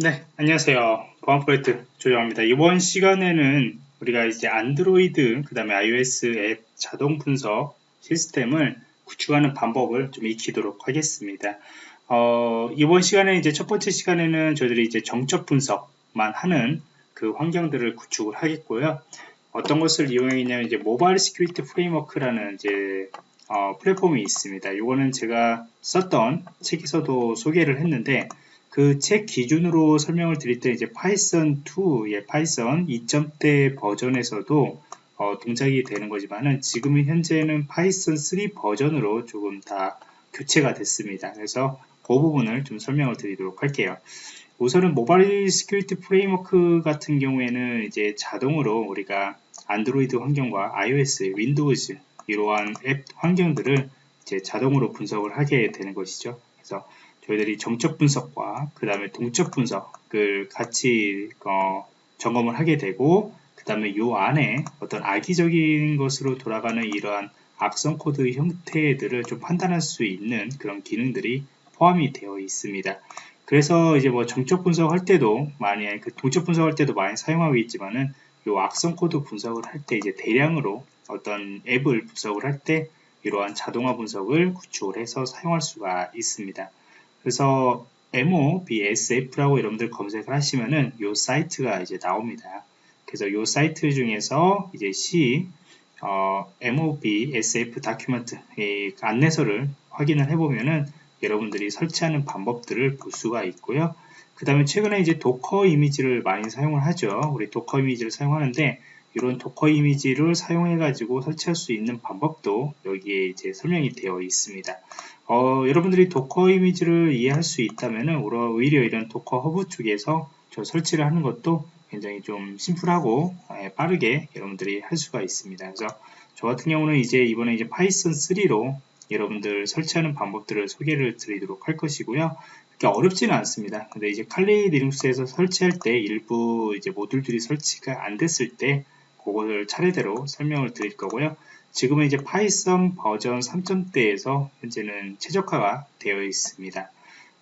네, 안녕하세요. 보안 프로젝트 조정원입니다. 이번 시간에는 우리가 이제 안드로이드, 그 다음에 iOS 앱 자동 분석 시스템을 구축하는 방법을 좀 익히도록 하겠습니다. 어, 이번 시간에 이제 첫 번째 시간에는 저희들이 이제 정적 분석만 하는 그 환경들을 구축을 하겠고요. 어떤 것을 이용하겠냐면 이제 Mobile Security Framework라는 이제 어, 플랫폼이 있습니다. 이거는 제가 썼던 책에서도 소개를 했는데 그 책 기준으로 설명을 드릴 때 이제 Python 2, 예, Python 2점대 버전에서도 어, 동작이 되는 거지만은 지금은 현재는 Python 3 버전으로 조금 다 교체가 됐습니다. 그래서 그 부분을 좀 설명을 드리도록 할게요. 우선은 Mobile Security Framework 같은 경우에는 이제 자동으로 우리가 안드로이드 환경과 iOS, Windows 이러한 앱 환경들을 이제 자동으로 분석을 하게 되는 것이죠. 그래서 저희들이 정적 분석과 그 다음에 동적 분석을 같이 어, 점검을 하게 되고 그 다음에 이 안에 어떤 악의적인 것으로 돌아가는 이러한 악성 코드 형태들을 좀 판단할 수 있는 그런 기능들이 포함이 되어 있습니다. 그래서 이제 뭐 정적 분석할 때도 많이 그 동적 분석할 때도 많이 사용하고 있지만은 이 악성 코드 분석을 할 때 이제 대량으로 어떤 앱을 분석을 할 때 이러한 자동화 분석을 구축을 해서 사용할 수가 있습니다. 그래서 MOBSF라고 여러분들 검색을 하시면은 이 사이트가 이제 나옵니다. 그래서 이 사이트 중에서 이제 C 어, MOBSF document 안내서를 확인을 해보면은 여러분들이 설치하는 방법들을 볼 수가 있고요. 그 다음에 최근에 이제 Docker 이미지를 많이 사용을 하죠. 우리 Docker 이미지를 사용하는데 이런 Docker 이미지를 사용해 가지고 설치할 수 있는 방법도 여기에 이제 설명이 되어 있습니다. 어, 여러분들이 Docker 이미지를 이해할 수 있다면 오히려 이런 Docker Hub 쪽에서 저 설치를 하는 것도 굉장히 좀 심플하고 예, 빠르게 여러분들이 할 수가 있습니다. 그래서 저 같은 경우는 이제 이번에 이제 Python 3로 여러분들 설치하는 방법들을 소개를 드리도록 할 것이고요. 그렇게 어렵지는 않습니다. 근데 이제 칼리 리눅스에서 설치할 때 일부 이제 모듈들이 설치가 안 됐을 때 그것을 차례대로 설명을 드릴 거고요. 지금은 이제 Python 버전 3.0대에서 현재는 최적화가 되어 있습니다.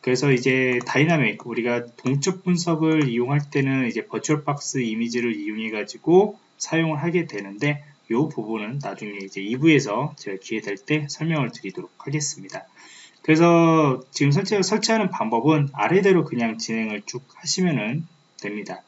그래서 이제 다이나믹 우리가 동적 분석을 이용할 때는 이제 VirtualBox 이미지를 이용해 가지고 사용을 하게 되는데 이 부분은 나중에 이제 2부에서 제가 기회 될 때 설명을 드리도록 하겠습니다. 그래서 지금 설치, 설치하는 방법은 아래대로 그냥 진행을 쭉 하시면 됩니다.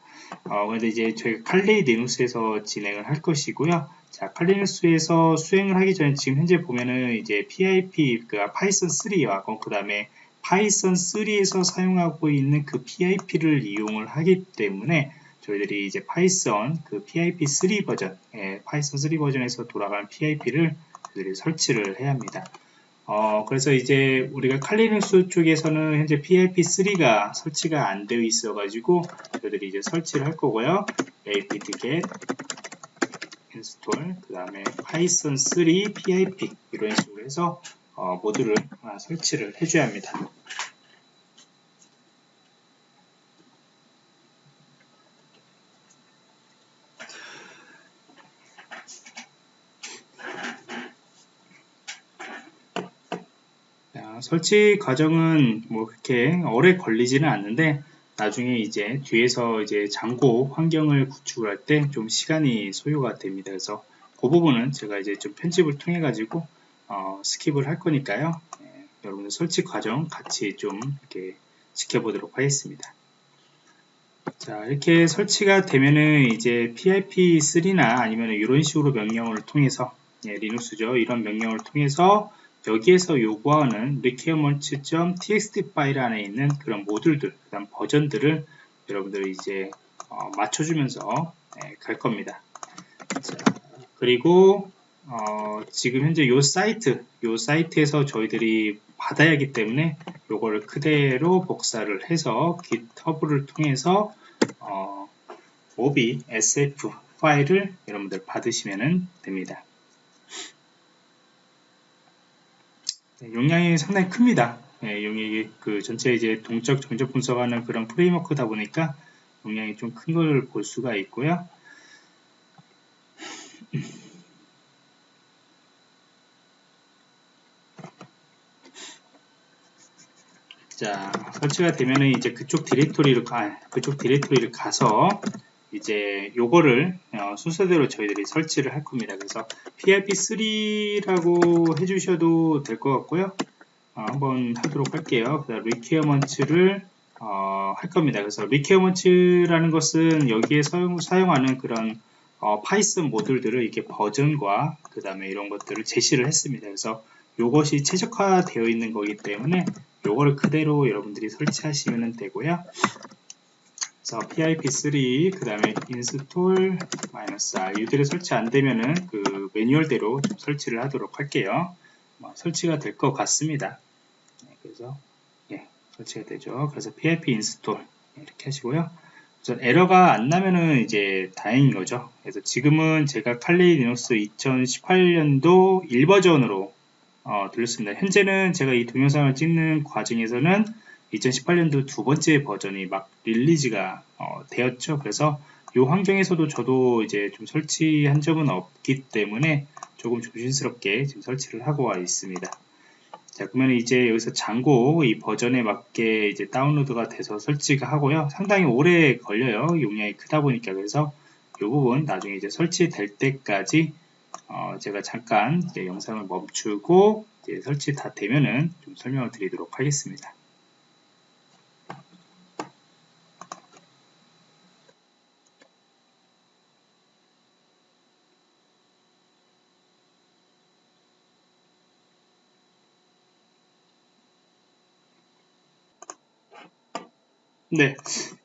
어, 근데 이제 저희가 칼리 리눅스에서 진행을 할 것이고요. 자, 칼리눅스에서 수행을 하기 전에 지금 현재 보면은 이제 PIP, 그 Python 3와 그 다음에 Python 3에서 사용하고 있는 그 PIP를 이용을 하기 때문에 저희들이 이제 Python 그 PIP 3 버전, 예, Python 3 버전에서 돌아가는 PIP를 저희들이 설치를 해야 합니다. 어, 그래서 이제 우리가 Kali Linux 쪽에서는 현재 PIP3가 설치가 안 되어 있어 가지고 저희들이 이제 설치를 할 거고요. apt-get install 그 다음에 python 3 pip 이런 식으로 해서 어, 모듈을 설치를 해줘야 합니다. 설치 과정은 뭐 그렇게 오래 걸리지는 않는데 나중에 이제 뒤에서 이제 Django 환경을 구축을 할 때 좀 시간이 소요가 됩니다. 그래서 그 부분은 제가 이제 좀 편집을 통해 가지고 어, skip을 할 거니까요. 네, 여러분들 설치 과정 같이 좀 이렇게 지켜보도록 하겠습니다. 자 이렇게 설치가 되면은 이제 PIP3나 아니면 이런 식으로 명령을 통해서 예, 리눅스죠 이런 명령을 통해서 여기에서 요구하는 requirements.txt 파일 안에 있는 그런 모듈들, 그 다음 버전들을 여러분들이 이제 어, 맞춰주면서 네, 갈 겁니다. 자, 그리고 어, 지금 현재 요 사이트, 요 사이트에서 저희들이 받아야 하기 때문에 요거를 그대로 복사를 해서 GitHub를 통해서 어, 오비 SF 파일을 여러분들 받으시면 됩니다. 네, 용량이 상당히 큽니다. 네, 용량이 그 전체 이제 동적 정적 분석하는 그런 프레임워크다 보니까 용량이 좀 큰 걸 볼 수가 있고요. 자 설치가 되면은 이제 그쪽 디렉토리를 가 그쪽 디렉토리를 가서 이제 요거를 어, 순서대로 저희들이 설치를 할 겁니다. 그래서 PIP3라고 해주셔도 될 것 같고요. 어, 한번 하도록 할게요. 그다음 requirements를 어, 할 겁니다. 그래서 requirements라는 것은 여기에 사용, 사용하는 그런 어, Python 모듈들을 이렇게 버전과 그 다음에 이런 것들을 제시를 했습니다. 그래서 이것이 최적화되어 있는 거기 때문에 요거를 그대로 여러분들이 설치하시면 되고요. 그래서 pip3 그 다음에 install -r 이들이 설치 안 되면은 그 매뉴얼대로 좀 설치를 하도록 할게요. 뭐 설치가 될 것 같습니다. 네, 그래서 예, 설치가 되죠. 그래서 pip install 이렇게 하시고요. 우선 에러가 안 나면은 이제 다행인 거죠. 그래서 지금은 제가 칼리 리눅스 2018년도 1버전으로 어, 돌렸습니다. 현재는 제가 이 동영상을 찍는 과정에서는 2018년도 두 번째 버전이 막 릴리즈가 어, 되었죠. 그래서 이 환경에서도 저도 이제 좀 설치한 적은 없기 때문에 조금 조심스럽게 지금 설치를 하고 와 있습니다. 자, 그러면 이제 여기서 장고 이 버전에 맞게 이제 다운로드가 돼서 설치가 하고요. 상당히 오래 걸려요. 용량이 크다 보니까 그래서 이 부분 나중에 이제 설치될 때까지 어, 제가 잠깐 영상을 멈추고 설치 다 되면은 좀 설명을 드리도록 하겠습니다. 네,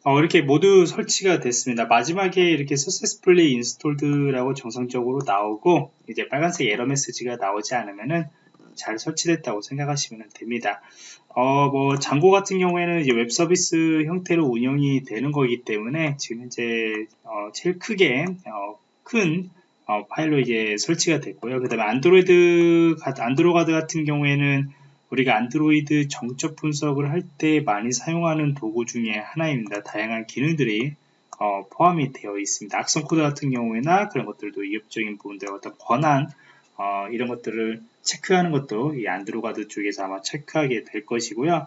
어, 이렇게 모두 설치가 됐습니다. 마지막에 이렇게 successfully installed,라고 정상적으로 나오고 이제 빨간색 에러 메시지가 나오지 않으면은 잘 설치됐다고 생각하시면 됩니다. 어, 뭐 Django 같은 경우에는 이제 웹 서비스 형태로 운영이 되는 거기 때문에 지금 현재 어, 제일 크게 어, 큰 어, 파일로 이제 설치가 됐고요. 그 다음에 안드로이드 Androguard 같은 경우에는 우리가 안드로이드 정적 분석을 할 때 많이 사용하는 도구 중에 하나입니다. 다양한 기능들이 어, 포함이 되어 있습니다. 악성 코드 같은 경우에나 그런 것들도 위협적인 부분들 어떤 권한 어, 이런 것들을 체크하는 것도 이 Androguard 쪽에서 아마 체크하게 될 것이고요.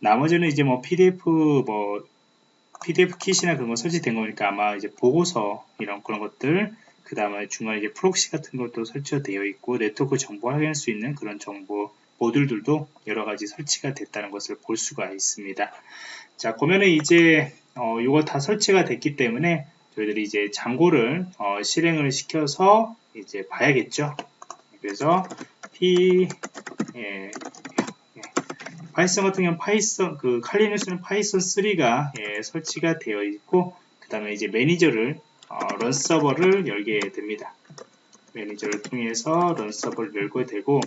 나머지는 이제 뭐 PDF 뭐 PDFKit이나 그런 거 설치된 거니까 아마 이제 보고서 이런 그런 것들 그 다음에 중간에 이제 프록시 같은 것도 설치가 되어 있고 네트워크 정보 확인할 수 있는 그런 정보 모듈들도 여러 가지 설치가 됐다는 것을 볼 수가 있습니다. 자, 그러면은 이제 어, 이거 다 설치가 됐기 때문에 저희들이 이제 Django를 어, 실행을 시켜서 이제 봐야겠죠. 그래서 p 예, 예. 파이썬 같은 경우는 파이썬 그 칼리누스는 파이썬 3가 예, 설치가 되어 있고 그 다음에 이제 매니저를 어, runserver를 열게 됩니다. 매니저를 통해서 runserver를 열게 되고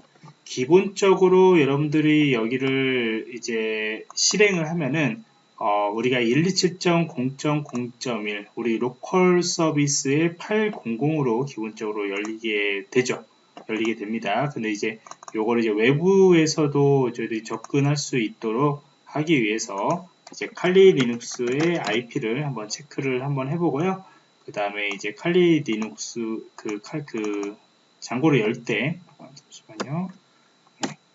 기본적으로 여러분들이 여기를 이제 실행을 하면은 어, 우리가 127.0.0.1 우리 로컬 서비스의 800으로 기본적으로 열리게 되죠. 열리게 됩니다. 근데 이제 요거를 이제 외부에서도 저희들이 접근할 수 있도록 하기 위해서 이제 칼리 리눅스의 IP를 한번 체크를 한번 해보고요. 그 다음에 이제 Kali Linux 그 칼 그 Django를 열 때 잠시만요.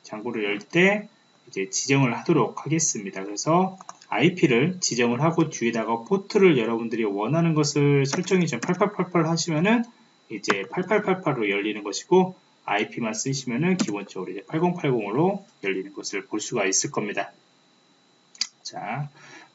Django를 열 때 이제 지정을 하도록 하겠습니다. 그래서 IP를 지정을 하고 뒤에다가 포트를 여러분들이 원하는 것을 설정이 좀 8888 하시면은 이제 8888로 열리는 것이고 IP만 쓰시면은 기본적으로 이제 8080으로 열리는 것을 볼 수가 있을 겁니다. 자,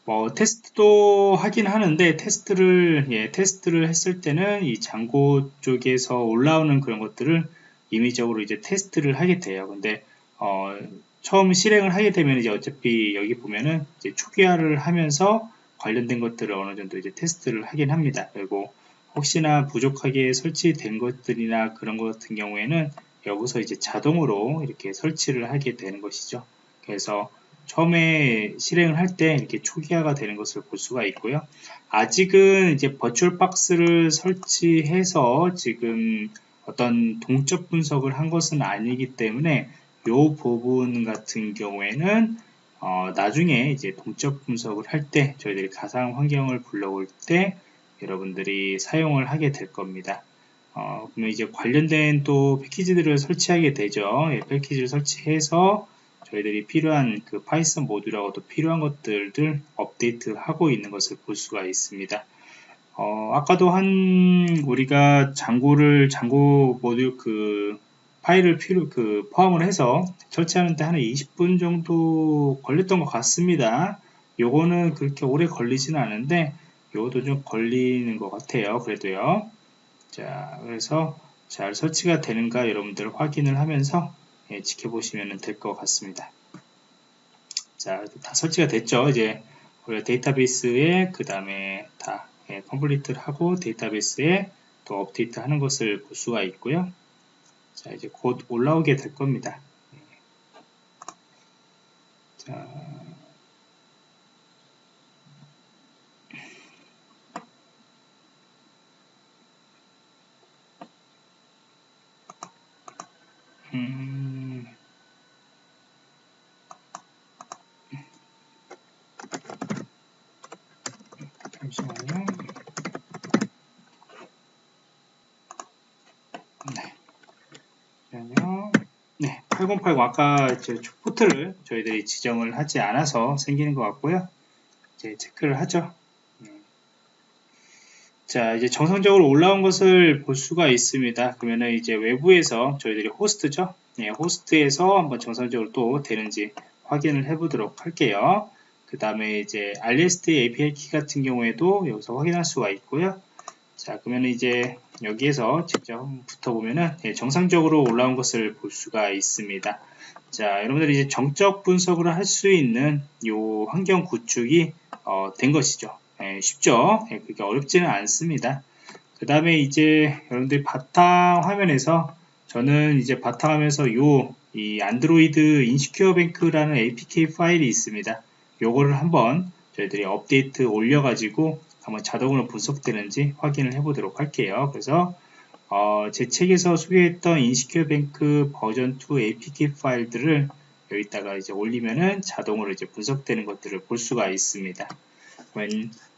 뭐 테스트도 하긴 하는데 테스트를 예, 테스트를 했을 때는 이 장고 쪽에서 올라오는 그런 것들을 임의적으로 이제 테스트를 하게 돼요. 근데 어, 처음 실행을 하게 되면 이제 어차피 여기 보면은 이제 초기화를 하면서 관련된 것들을 어느 정도 이제 테스트를 하긴 합니다. 그리고 혹시나 부족하게 설치된 것들이나 그런 것 같은 경우에는 여기서 이제 자동으로 이렇게 설치를 하게 되는 것이죠. 그래서 처음에 실행을 할 때 이렇게 초기화가 되는 것을 볼 수가 있고요. 아직은 이제 버추얼 박스를 설치해서 지금 어떤 동적 분석을 한 것은 아니기 때문에 이 부분 같은 경우에는 어, 나중에 이제 동적 분석을 할 때 저희들이 가상 환경을 불러올 때 여러분들이 사용을 하게 될 겁니다. 어, 그러면 이제 관련된 또 패키지들을 설치하게 되죠. 예, 패키지를 설치해서 저희들이 필요한 그 Python 모듈하고도 필요한 것들을 업데이트하고 있는 것을 볼 수가 있습니다. 어, 아까도 한 우리가 Django를 Django 모듈 그 파일을 필요 그 포함을 해서 설치하는데 한 20분 정도 걸렸던 것 같습니다. 요거는 그렇게 오래 걸리지는 않은데 요것도 좀 걸리는 것 같아요. 그래도요. 자, 그래서 잘 설치가 되는가 여러분들 확인을 하면서 예, 지켜보시면 될 것 같습니다. 자, 다 설치가 됐죠. 이제 데이터베이스에 그 다음에 다 예, 컴플리트를 하고 데이터베이스에 또 업데이트 하는 것을 볼 수가 있고요. 자, 이제 곧 올라오게 될 겁니다. 예. 자, 음, 잠시만요. 808 아까 포트를 저희들이 지정을 하지 않아서 생기는 것 같고요. 이제 체크를 하죠. 음. 자 이제 정상적으로 올라온 것을 볼 수가 있습니다. 그러면은 이제 외부에서 저희들이 호스트죠? 예, 호스트에서 한번 정상적으로 또 되는지 확인을 해 보도록 할게요. 그 다음에 이제 RST API 키 같은 경우에도 여기서 확인할 수가 있고요. 자, 그러면 이제 여기에서 직접 붙어보면은 예, 정상적으로 올라온 것을 볼 수가 있습니다. 자, 여러분들이 이제 정적 분석을 할 수 있는 이 환경 구축이 어, 된 것이죠. 예, 쉽죠? 예, 그렇게 어렵지는 않습니다. 그 다음에 이제 여러분들이 바탕 화면에서 저는 이제 바탕하면서 요 이 안드로이드 인시큐어 뱅크라는 APK 파일이 있습니다. 요거를 한번 저희들이 업데이트 올려가지고 한번 자동으로 분석되는지 확인을 해보도록 할게요. 그래서 어, 제 책에서 소개했던 인시큐어 뱅크 버전 2 APK 파일들을 여기다가 이제 올리면은 자동으로 이제 분석되는 것들을 볼 수가 있습니다.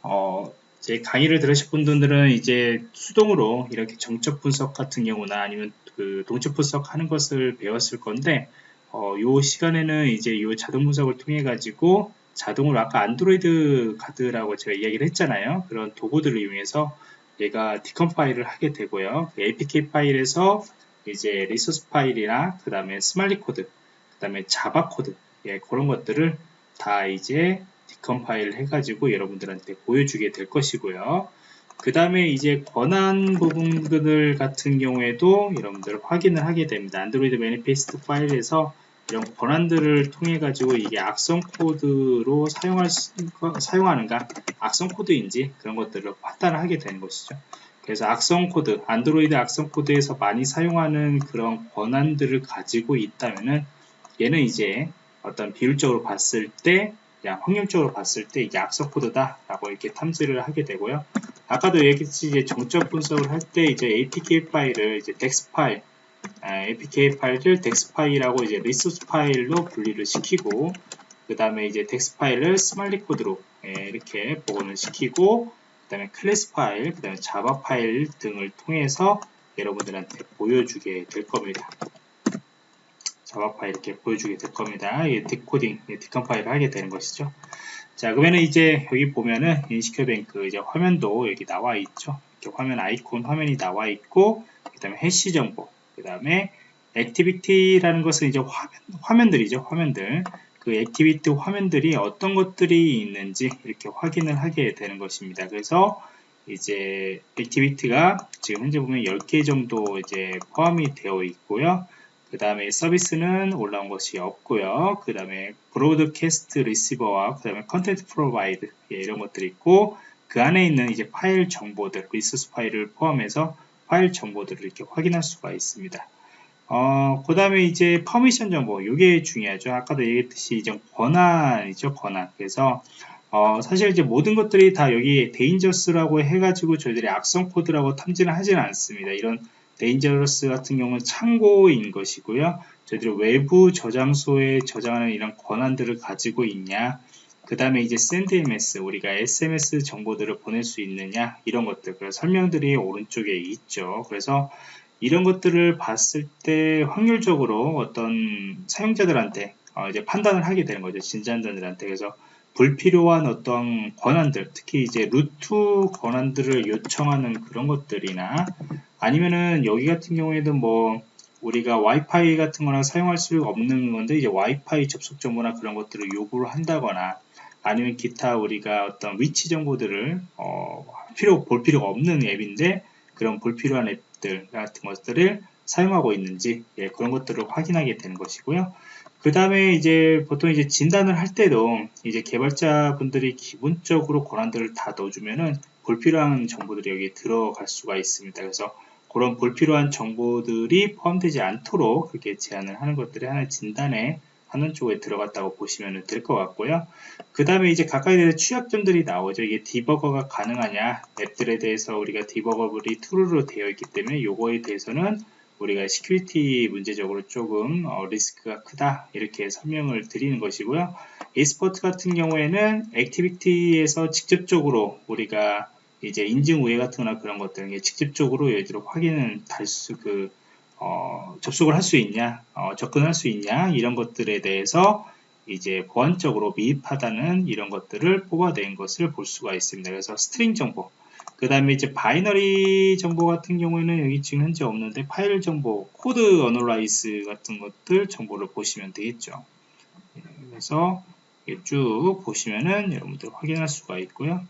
어, 제 강의를 들으실 분들은 이제 수동으로 이렇게 정적 분석 같은 경우나 아니면 그 동적 분석 하는 것을 배웠을 건데 어, 요 시간에는 이제 요 자동 분석을 통해 가지고 자동으로 아까 Androguard라고 제가 이야기를 했잖아요. 그런 도구들을 이용해서 얘가 decompile을 하게 되고요. 그 APK 파일에서 이제 resource 파일이나 그 다음에 Smali 코드, 그 다음에 Java 코드, 예, 그런 것들을 다 이제 decompile 해가지고 여러분들한테 보여주게 될 것이고요. 그 다음에 이제 권한 부분들 같은 경우에도 여러분들 확인을 하게 됩니다. Android manifest 파일에서 이런 권한들을 통해 가지고 이게 악성 코드로 사용할 수, 사용하는가 악성 코드인지 그런 것들을 판단을 하게 되는 것이죠. 그래서 악성 코드, 안드로이드 악성 코드에서 많이 사용하는 그런 권한들을 가지고 있다면은 얘는 이제 어떤 비율적으로 봤을 때 그냥 확률적으로 봤을 때 이게 악성 코드다 라고 이렇게 탐지를 하게 되고요 아까도 얘기했듯이 이제 정적 분석을 할 때 이제 APK 파일을 이제 DEX 파일 아, APK 파일을 DEX 파일하고 이제 resource 파일로 분리를 시키고 그 다음에 이제 DEX 파일을 Smali 코드로 예, 이렇게 복원을 시키고 그 다음에 클래스 파일, 그 다음에 Java 파일 등을 통해서 여러분들한테 보여주게 될 겁니다. Java 파일 이렇게 보여주게 될 겁니다. 이 decoding, decompile을 하게 되는 것이죠. 자, 그러면 이제 여기 보면은 InsecureBank 이제 화면도 여기 나와 있죠. 이렇게 화면 아이콘 화면이 나와 있고, 그 다음에 hash 정보, 그 다음에 activity라는 것은 이제 화면, 화면 들이죠. 화면들. 그 activity 화면들이 어떤 것들이 있는지 이렇게 확인을 하게 되는 것입니다. 그래서 이제 activity가 지금 현재 보면 10개 정도 이제 포함이 되어 있고요. 그 다음에 서비스는 올라온 것이 없고요. 그 다음에 broadcast receiver와 그 다음에 content provider 예, 이런 것들이 있고 그 안에 있는 이제 파일 정보들 resource 파일을 포함해서 파일 정보들을 이렇게 확인할 수가 있습니다. 어, 그 다음에 이제 permission 정보 이게 중요하죠. 아까도 얘기했듯이 이제 권한이죠. 권한. 그래서 어, 사실 이제 모든 것들이 다 여기 dangerous라고 해가지고 저희들이 악성 코드라고 탐지는 하지는 않습니다. 이런 dangerous 같은 경우는 참고인 것이고요. 저희들이 외부 저장소에 저장하는 이런 권한들을 가지고 있냐 그 다음에 이제 send SMS 우리가 sms 정보들을 보낼 수 있느냐 이런 것들 그 설명들이 오른쪽에 있죠. 그래서 이런 것들을 봤을 때 확률적으로 어떤 사용자들한테 어, 이제 판단을 하게 되는 거죠. 진단자들한테. 그래서 불필요한 어떤 권한들, 특히 이제 루트 권한들을 요청하는 그런 것들이나 아니면은 여기 같은 경우에도 뭐 우리가 와이파이 같은 거나 사용할 수 없는 건데 이제 와이파이 접속 정보나 그런 것들을 요구를 한다거나 아니면 기타 우리가 어떤 위치 정보들을 어, 필요 볼 필요가 없는 앱인데 그런 불필요한 앱들 같은 것들을 사용하고 있는지 예, 그런 것들을 확인하게 되는 것이고요. 그 다음에 이제 보통 이제 진단을 할 때도 이제 개발자분들이 기본적으로 권한들을 다 넣어주면은 불필요한 정보들이 여기 들어갈 수가 있습니다. 그래서 그런 불필요한 정보들이 포함되지 않도록 그렇게 제한을 하는 것들이 하나의 진단에 하는 쪽에 들어갔다고 보시면 될 것 같고요. 그 다음에 이제 각각에 대해서 취약점들이 나오죠. 이게 debugger가 가능하냐 앱들에 대해서 우리가 debuggable이 true로 되어 있기 때문에 요거에 대해서는 우리가 security 문제적으로 조금 어, risk가 크다 이렇게 설명을 드리는 것이고요. export 같은 경우에는 activity에서 직접적으로 우리가 이제 인증 우회 같은 거나 그런 것들 직접적으로 예를 들어 확인은 할 수 그 어, 접속을 할 수 있냐, 어, 접근할 수 있냐 이런 것들에 대해서 이제 보안적으로 미흡하다는 이런 것들을 뽑아낸 것을 볼 수가 있습니다. 그래서 string 정보, 그 다음에 이제 binary 정보 같은 경우에는 여기 지금 현재 없는데 파일 정보, code analyze 같은 것들 정보를 보시면 되겠죠. 그래서 쭉 보시면은 여러분들 확인할 수가 있고요.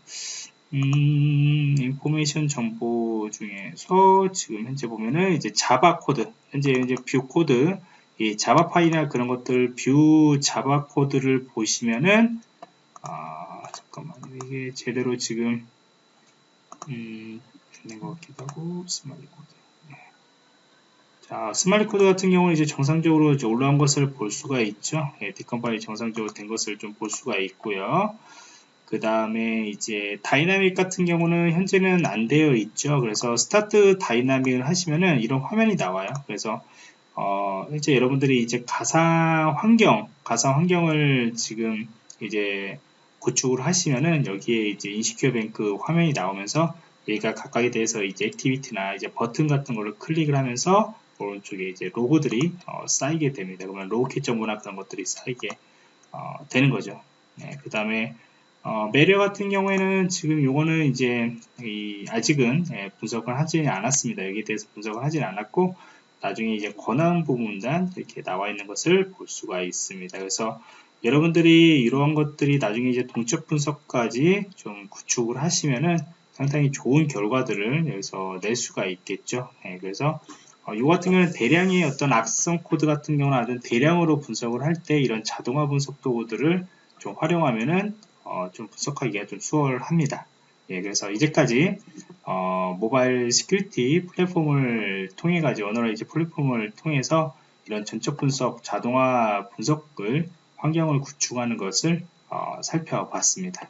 음, information 정보 중에서 지금 현재 보면은 이제 Java 코드, 현재 이제 view code, 이 Java 파일이나 그런 것들 view Java code를 보시면은 아 잠깐만 이게 제대로 지금 음 되는 것 같기도 하고 Smali 코드. 네. 자 Smali 코드 같은 경우는 이제 정상적으로 이제 올라온 것을 볼 수가 있죠. 예, decompile 정상적으로 된 것을 좀 볼 수가 있고요. 그 다음에 이제 다이나믹 같은 경우는 현재는 안 되어 있죠. 그래서 start dynamic을 하시면은 이런 화면이 나와요. 그래서 어, 현재 여러분들이 이제 가상 환경, 가상 환경을 지금 이제 구축을 하시면은 여기에 이제 InsecureBank 화면이 나오면서 얘가 각각에 대해서 이제 activity나 이제 버튼 같은 걸로 클릭을 하면서 오른쪽에 이제 로그들이 어, 쌓이게 됩니다. 그러면 logcat 정보나 그런 것들이 쌓이게 어, 되는 거죠. 네, 그 다음에 어, malware 같은 경우에는 지금 요거는 이제 아직은 예, 분석을 하지 않았습니다. 여기에 대해서 분석을 하지 않았고 나중에 이제 권한 부분들 이렇게 나와 있는 것을 볼 수가 있습니다. 그래서 여러분들이 이러한 것들이 나중에 이제 동적 분석까지 좀 구축을 하시면은 상당히 좋은 결과들을 여기서 낼 수가 있겠죠. 예, 그래서 어, 이 같은 경우는 대량의 어떤 악성 코드 같은 경우는 아주 대량으로 분석을 할 때 이런 자동화 분석 도구들을 좀 활용하면은 어, 좀 분석하기가 좀 수월합니다. 예, 그래서 이제까지 어, 모바일 security 플랫폼을 통해 가지고 analyze 플랫폼을 통해서 이런 정적 분석, 자동화 분석을 환경을 구축하는 것을 어, 살펴봤습니다.